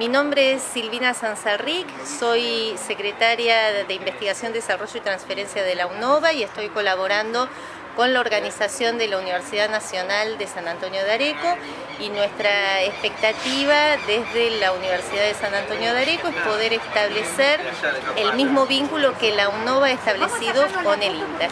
Mi nombre es Silvina Sanzarric, soy secretaria de Investigación, Desarrollo y Transferencia de la UNOVA y estoy colaborando con la organización de la Universidad Nacional de San Antonio de Areco y nuestra expectativa desde la Universidad de San Antonio de Areco es poder establecer el mismo vínculo que la UNOVA ha establecido con el INTA.